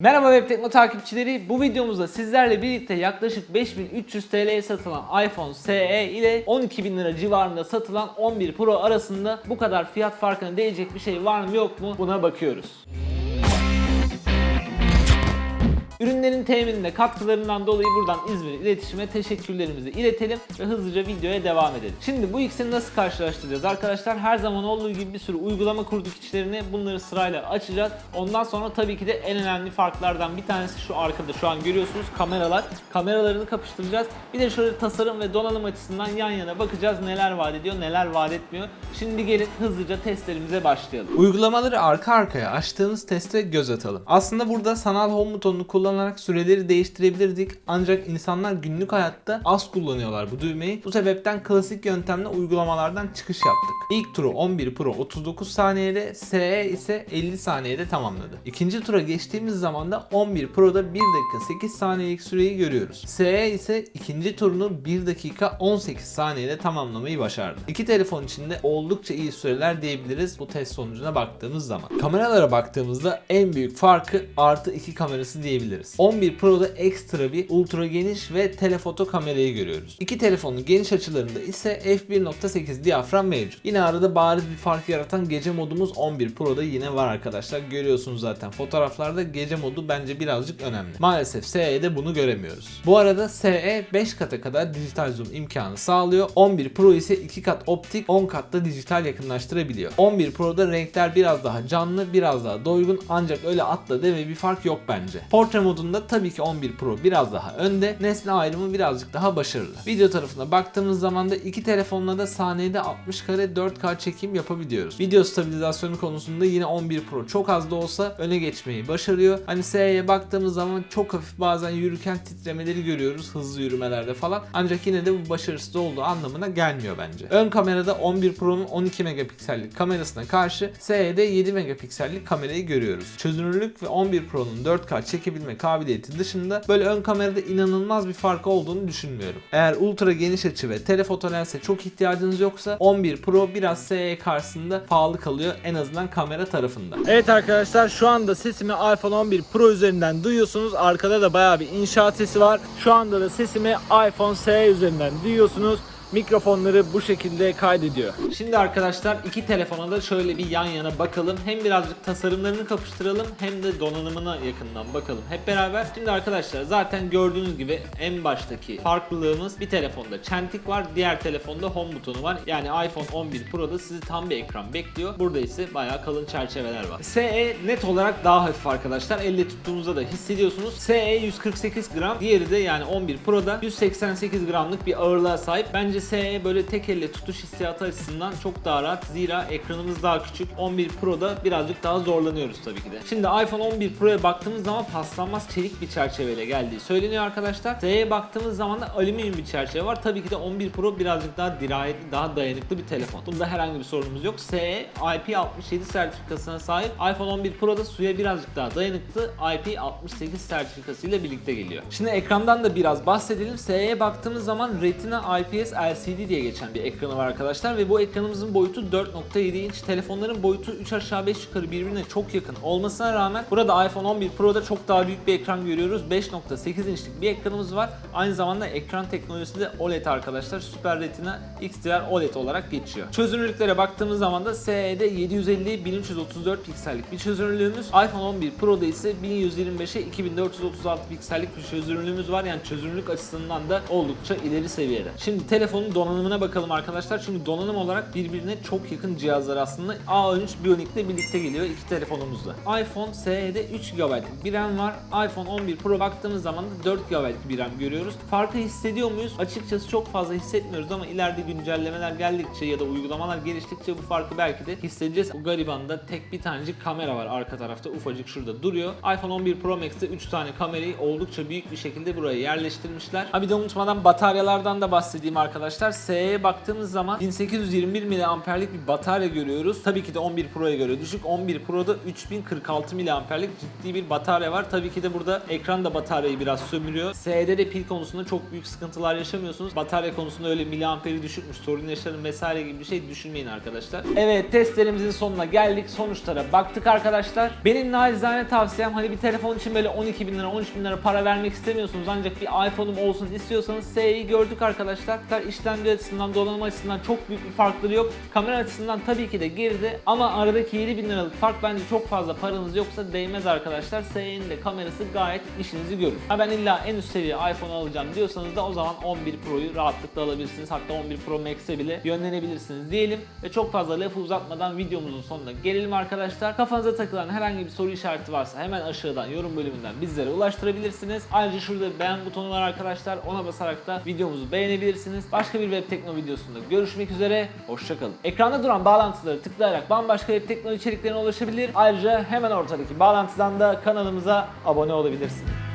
Merhaba Web Tekno takipçileri. Bu videomuzda sizlerle birlikte yaklaşık 5300 TL'ye satılan iPhone SE ile 12.000 lira civarında satılan 11 Pro arasında bu kadar fiyat farkına değecek bir şey var mı yok mu buna bakıyoruz. Ürünlerin temininde katkılarından dolayı buradan İzmir İletişim'e teşekkürlerimizi iletelim ve hızlıca videoya devam edelim. Şimdi bu ikisini nasıl karşılaştıracağız arkadaşlar? Her zaman olduğu gibi bir sürü uygulama kurduk içlerine. Bunları sırayla açacağız. Ondan sonra tabii ki de en önemli farklardan bir tanesi şu arkada şu an görüyorsunuz kameralar. Kameralarını kapıştıracağız. Bir de şöyle tasarım ve donanım açısından yan yana bakacağız neler vaat ediyor neler vaat etmiyor. Şimdi gelin hızlıca testlerimize başlayalım. Uygulamaları arka arkaya açtığımız teste göz atalım. Aslında burada sanal home butonunu kullanarak süreleri değiştirebilirdik ancak insanlar günlük hayatta az kullanıyorlar bu düğmeyi. Bu sebepten klasik yöntemle uygulamalardan çıkış yaptık. İlk turu 11 Pro 39 saniyede, SE ise 50 saniyede tamamladı. İkinci tura geçtiğimiz zaman da 11 Pro'da 1 dakika 8 saniyelik süreyi görüyoruz. SE ise ikinci turunu 1 dakika 18 saniyede tamamlamayı başardı. İki telefon içinde oldukça iyi süreler diyebiliriz bu test sonucuna baktığımız zaman. Kameralara baktığımızda en büyük farkı artı 2 kamerası diyebiliriz. 11 Pro'da ekstra bir ultra geniş ve telefoto kamerayı görüyoruz. İki telefonun geniş açılarında ise f1.8 diyafram mevcut. Yine arada bariz bir fark yaratan gece modumuz 11 Pro'da yine var arkadaşlar. Görüyorsunuz zaten fotoğraflarda gece modu bence birazcık önemli. Maalesef SE'de bunu göremiyoruz. Bu arada SE 5 kata kadar dijital zoom imkanı sağlıyor. 11 Pro ise 2 kat optik 10 katta dijital yakınlaştırabiliyor. 11 Pro'da renkler biraz daha canlı biraz daha doygun ancak öyle atla deme bir fark yok bence. Portre modunda tabii ki 11 Pro biraz daha önde. Nesne ayrımı birazcık daha başarılı. Video tarafına baktığımız zaman da iki telefonla da saniyede 60 kare 4K çekim yapabiliyoruz. Video stabilizasyonu konusunda yine 11 Pro çok az da olsa öne geçmeyi başarıyor. Hani SE'ye baktığımız zaman çok hafif bazen yürürken titremeleri görüyoruz hızlı yürümelerde falan. Ancak yine de bu başarısız olduğu anlamına gelmiyor bence. Ön kamerada 11 Pro'nun 12 megapiksellik kamerasına karşı SE'de 7 megapiksellik kamerayı görüyoruz. Çözünürlük ve 11 Pro'nun 4K kabiliyeti dışında böyle ön kamerada inanılmaz bir fark olduğunu düşünmüyorum. Eğer ultra geniş açı ve telefoto lense çok ihtiyacınız yoksa 11 Pro biraz SE karşısında pahalı kalıyor en azından kamera tarafında. Evet arkadaşlar şu anda sesimi iPhone 11 Pro üzerinden duyuyorsunuz. Arkada da bayağı bir inşaat sesi var. Şu anda da sesimi iPhone SE üzerinden duyuyorsunuz. Mikrofonları bu şekilde kaydediyor. Şimdi arkadaşlar iki telefona da şöyle bir yan yana bakalım. Hem birazcık tasarımlarını kapıştıralım hem de donanımına yakından bakalım hep beraber. Şimdi arkadaşlar zaten gördüğünüz gibi en baştaki farklılığımız bir telefonda çentik var, diğer telefonda home butonu var. Yani iPhone 11 Pro'da sizi tam bir ekran bekliyor. Burada ise bayağı kalın çerçeveler var. SE net olarak daha hafif arkadaşlar. Elle tuttuğunuzda da hissediyorsunuz. SE 148 gram, diğeri de yani 11 Pro'da 188 gramlık bir ağırlığa sahip. Bence SE böyle tek elle tutuş hissiyatı açısından çok daha rahat. Zira ekranımız daha küçük. 11 Pro'da birazcık daha zorlanıyoruz tabii ki de. Şimdi iPhone 11 Pro'ya baktığımız zaman paslanmaz çelik bir çerçeveyle geldiği söyleniyor arkadaşlar. SE'ye baktığımız zaman da alüminyum bir çerçeve var. Tabii ki de 11 Pro birazcık daha dirayetli, daha dayanıklı bir telefon. Bunda herhangi bir sorunumuz yok. SE IP67 sertifikasına sahip. iPhone 11 Pro'da suya birazcık daha dayanıklı IP68 sertifikası ile birlikte geliyor. Şimdi ekrandan da biraz bahsedelim. SE'ye baktığımız zaman Retina IPS LCD diye geçen bir ekranı var arkadaşlar ve bu ekranımızın boyutu 4.7 inç. Telefonların boyutu 3 aşağı 5 yukarı birbirine çok yakın olmasına rağmen burada iPhone 11 Pro'da çok daha büyük bir ekran görüyoruz. 5.8 inçlik bir ekranımız var. Aynı zamanda ekran teknolojisi de OLED arkadaşlar. Super Retina XDR OLED olarak geçiyor. Çözünürlüklere baktığımız zaman da SE'de 750 1334 piksellik bir çözünürlüğümüz. iPhone 11 Pro'da ise 1125'e 2436 piksellik bir çözünürlüğümüz var. Yani çözünürlük açısından da oldukça ileri seviyede. Şimdi telefonun donanımına bakalım arkadaşlar. Çünkü donanım olarak birbirine çok yakın cihazlar aslında. A13 Bionic ile birlikte geliyor iki telefonumuzda. iPhone SE'de 3 GB'lık bir RAM var. iPhone 11 Pro baktığımız zaman da 4 GB'lık bir RAM görüyoruz. Farkı hissediyor muyuz? Açıkçası çok fazla hissetmiyoruz ama ileride güncellemeler geldikçe ya da uygulamalar geliştikçe bu farkı belki de hissedeceğiz. Bu garibanda tek bir tanecik kamera var arka tarafta ufacık şurada duruyor. iPhone 11 Pro Max'te 3 tane kamerayı oldukça büyük bir şekilde buraya yerleştirmişler. Ha bir de unutmadan bataryalardan da bahsedeyim arkadaşlar. Arkadaşlar. SE'ye baktığımız zaman 1821 miliamperlik bir batarya görüyoruz. Tabii ki de 11 Pro'ya göre düşük. 11 Pro'da 3046 miliamperlik ciddi bir batarya var. Tabii ki de burada ekran da bataryayı biraz sömürüyor. SE'de de pil konusunda çok büyük sıkıntılar yaşamıyorsunuz. Batarya konusunda öyle miliamperi düşükmüş, sorun yaşarım vesaire gibi bir şey düşünmeyin arkadaşlar. Evet testlerimizin sonuna geldik. Sonuçlara baktık arkadaşlar. Benim naçizane tavsiyem hani bir telefon için böyle 12 bin lira, 13 bin lira para vermek istemiyorsunuz ancak bir iPhone'um olsun istiyorsanız SE'yi gördük arkadaşlar. İşlemci açısından, donanım açısından çok büyük bir farkları yok. Kamera açısından tabii ki de geride ama aradaki 7 bin liralık fark bence çok fazla paranız yoksa değmez arkadaşlar. SE'nin de kamerası gayet işinizi görür. Ha ben illa en üst seviye iPhone alacağım diyorsanız da o zaman 11 Pro'yu rahatlıkla alabilirsiniz. Hatta 11 Pro Max'e bile yönlenebilirsiniz diyelim. Ve çok fazla lafı uzatmadan videomuzun sonuna gelelim arkadaşlar. Kafanıza takılan herhangi bir soru işareti varsa hemen aşağıdan yorum bölümünden bizlere ulaştırabilirsiniz. Ayrıca şurada beğen butonu var arkadaşlar. Ona basarak da videomuzu beğenebilirsiniz. Başka bir web tekno videosunda görüşmek üzere. Hoşçakalın. Ekranda duran bağlantıları tıklayarak bambaşka web tekno içeriklerine ulaşabilir. Ayrıca hemen ortadaki bağlantıdan da kanalımıza abone olabilirsiniz.